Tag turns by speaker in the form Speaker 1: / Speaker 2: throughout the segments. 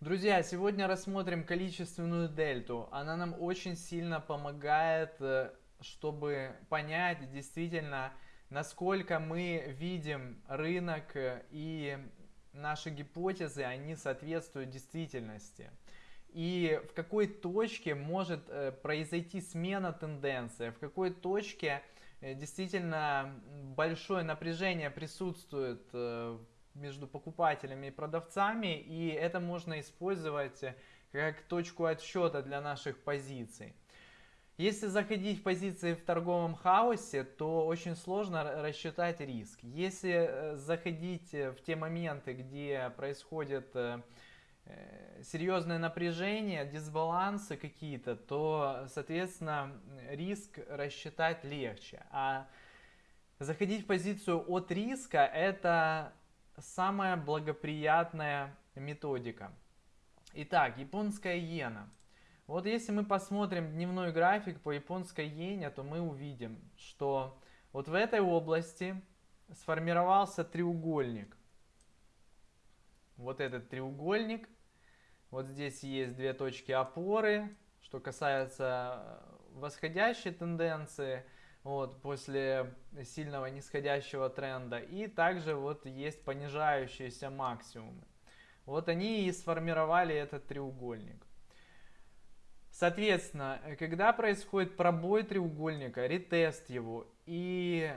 Speaker 1: Друзья, сегодня рассмотрим количественную дельту. Она нам очень сильно помогает, э, чтобы понять действительно, насколько мы видим рынок э, и наши гипотезы, они соответствуют действительности. И в какой точке может э, произойти смена тенденции, в какой точке действительно большое напряжение присутствует между покупателями и продавцами, и это можно использовать как точку отсчета для наших позиций. Если заходить в позиции в торговом хаосе, то очень сложно рассчитать риск. Если э, заходить в те моменты, где происходит э, э, серьезное напряжение, дисбалансы какие-то, то, соответственно, риск рассчитать легче. А заходить в позицию от риска – это самая благоприятная методика. Итак, японская иена. Вот если мы посмотрим дневной график по японской иене, то мы увидим, что вот в этой области сформировался треугольник. Вот этот треугольник. Вот здесь есть две точки опоры. Что касается восходящей тенденции – вот, после сильного нисходящего тренда. И также вот есть понижающиеся максимумы. Вот они и сформировали этот треугольник. Соответственно, когда происходит пробой треугольника, ретест его и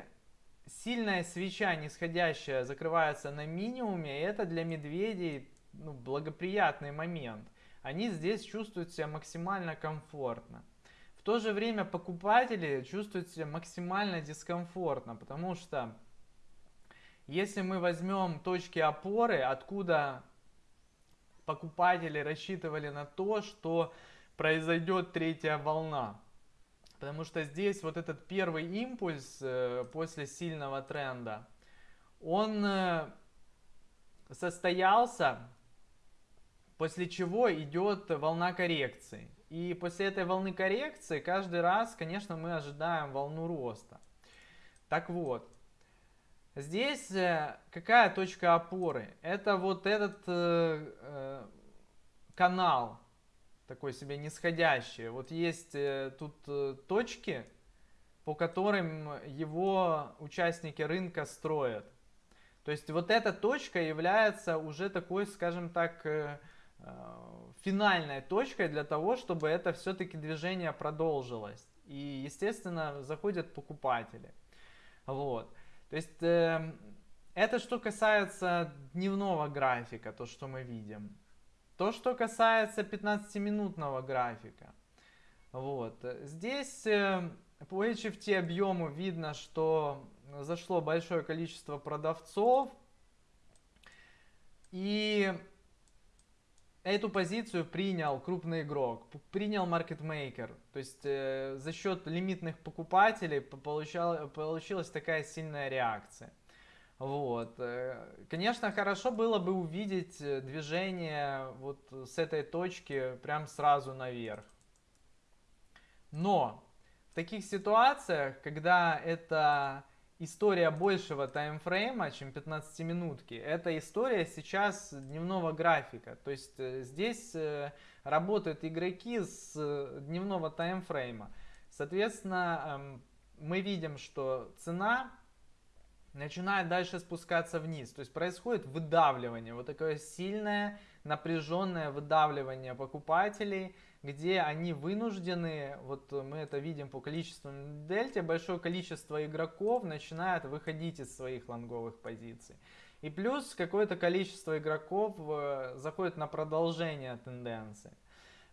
Speaker 1: сильная свеча нисходящая закрывается на минимуме, это для медведей ну, благоприятный момент. Они здесь чувствуют себя максимально комфортно. В то же время покупатели чувствуют себя максимально дискомфортно, потому что если мы возьмем точки опоры, откуда покупатели рассчитывали на то, что произойдет третья волна. Потому что здесь вот этот первый импульс э, после сильного тренда, он э, состоялся, после чего идет волна коррекции. И после этой волны коррекции каждый раз, конечно, мы ожидаем волну роста. Так вот, здесь э, какая точка опоры? Это вот этот э, э, канал, такой себе нисходящий. Вот есть э, тут э, точки, по которым его участники рынка строят. То есть вот эта точка является уже такой, скажем так, э, финальной точкой для того, чтобы это все-таки движение продолжилось. И, естественно, заходят покупатели. Вот. То есть, э, это что касается дневного графика, то, что мы видим. То, что касается 15-минутного графика. Вот. Здесь э, по HFT объему видно, что зашло большое количество продавцов. И эту позицию принял крупный игрок, принял маркетмейкер. То есть э, за счет лимитных покупателей получал, получилась такая сильная реакция. Вот. Э, конечно, хорошо было бы увидеть э, движение вот с этой точки прям сразу наверх. Но в таких ситуациях, когда это история большего таймфрейма, чем 15 минутки. Это история сейчас дневного графика. То есть э, здесь э, работают игроки с э, дневного таймфрейма. Соответственно, эм, мы видим, что цена начинает дальше спускаться вниз. То есть происходит выдавливание, вот такое сильное напряженное выдавливание покупателей, где они вынуждены, вот мы это видим по количеству дельте, большое количество игроков начинает выходить из своих лонговых позиций. И плюс какое-то количество игроков э, заходит на продолжение тенденции.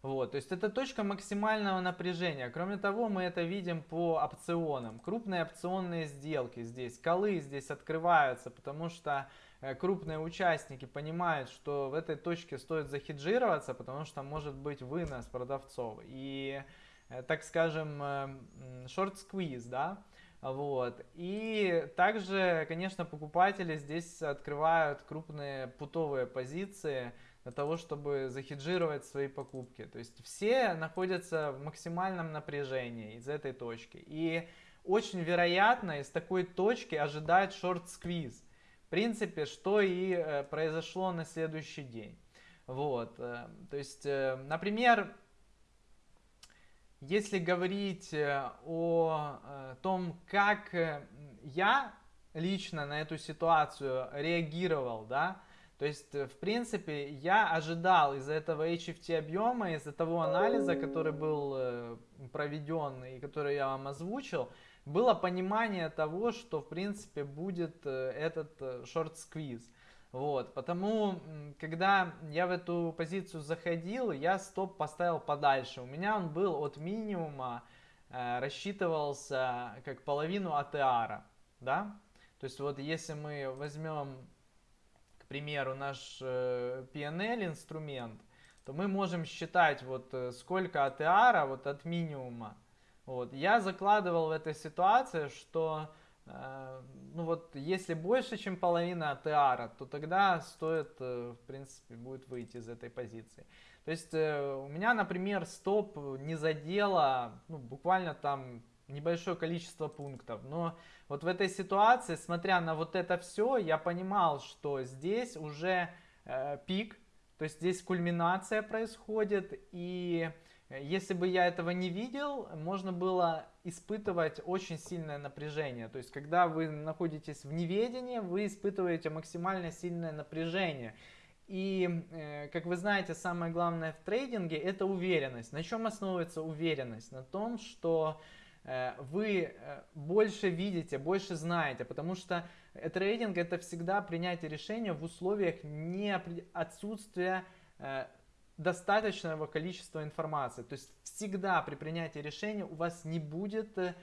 Speaker 1: Вот, то есть это точка максимального напряжения. Кроме того, мы это видим по опционам. Крупные опционные сделки здесь, колы здесь открываются, потому что крупные участники понимают, что в этой точке стоит захеджироваться, потому что может быть вынос продавцов. И, э, так скажем, шорт-сквиз, да, вот. И также, конечно, покупатели здесь открывают крупные путовые позиции, для того, чтобы захеджировать свои покупки. То есть все находятся в максимальном напряжении из этой точки. И очень вероятно из такой точки ожидать шорт-сквиз. В принципе, что и э, произошло на следующий день. Вот, э, то есть, э, например, если говорить о том, как я лично на эту ситуацию реагировал, да, то есть, в принципе, я ожидал из-за этого HFT объема, из-за того анализа, который был проведен и который я вам озвучил, было понимание того, что, в принципе, будет этот шорт-сквиз. Вот, потому, когда я в эту позицию заходил, я стоп поставил подальше. У меня он был от минимума, э, рассчитывался как половину ATR, да? То есть вот если мы возьмем, примеру, наш э, PNL инструмент, то мы можем считать вот э, сколько ATR вот от минимума. Вот. Я закладывал в этой ситуации, что Э, ну вот, если больше, чем половина АТР, то тогда стоит, в принципе, будет выйти из этой позиции. То есть у меня, например, стоп не задело, ну, буквально там небольшое количество пунктов. Но вот в этой ситуации, смотря на вот это все, я понимал, что здесь уже э, пик, то есть здесь кульминация происходит, и если бы я этого не видел, можно было испытывать очень сильное напряжение. То есть, когда вы находитесь в неведении, вы испытываете максимально сильное напряжение. И, э, как вы знаете, самое главное в трейдинге это уверенность. На чем основывается уверенность? На том, что э, вы э, больше видите, больше знаете, потому что трейдинг это всегда принятие решения в условиях не отсутствия достаточного количества информации. То есть всегда при принятии решения у вас не будет э,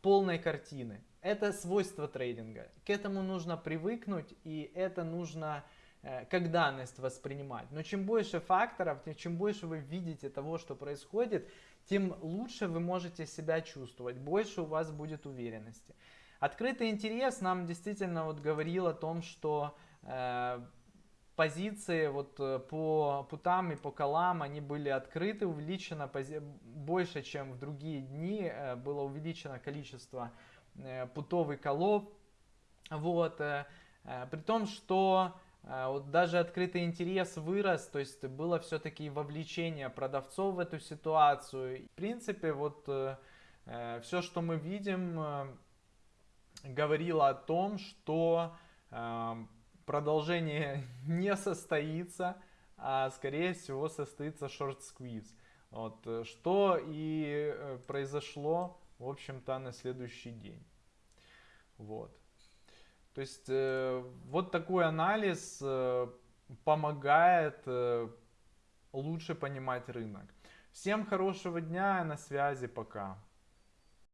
Speaker 1: полной картины. Это свойство трейдинга. К этому нужно привыкнуть и это нужно э, как данность воспринимать. Но чем больше факторов, чем больше вы видите того, что происходит, тем лучше вы можете себя чувствовать, больше у вас будет уверенности. Открытый интерес нам действительно вот говорил о том, что э, позиции вот э, по путам и по колам, они были открыты, увеличено больше, чем в другие дни, э, было увеличено количество э, путов и колов. Вот, при том, что вот даже открытый интерес вырос, то есть было все-таки вовлечение продавцов в эту ситуацию. В принципе, вот все, что мы видим, говорило о том, что продолжение не состоится, а скорее всего состоится шорт-сквиз. Вот, э, что и э, произошло, в общем-то, на следующий день. Вот. То есть э, вот такой анализ э, помогает э, лучше понимать рынок. Всем хорошего дня, на связи, пока.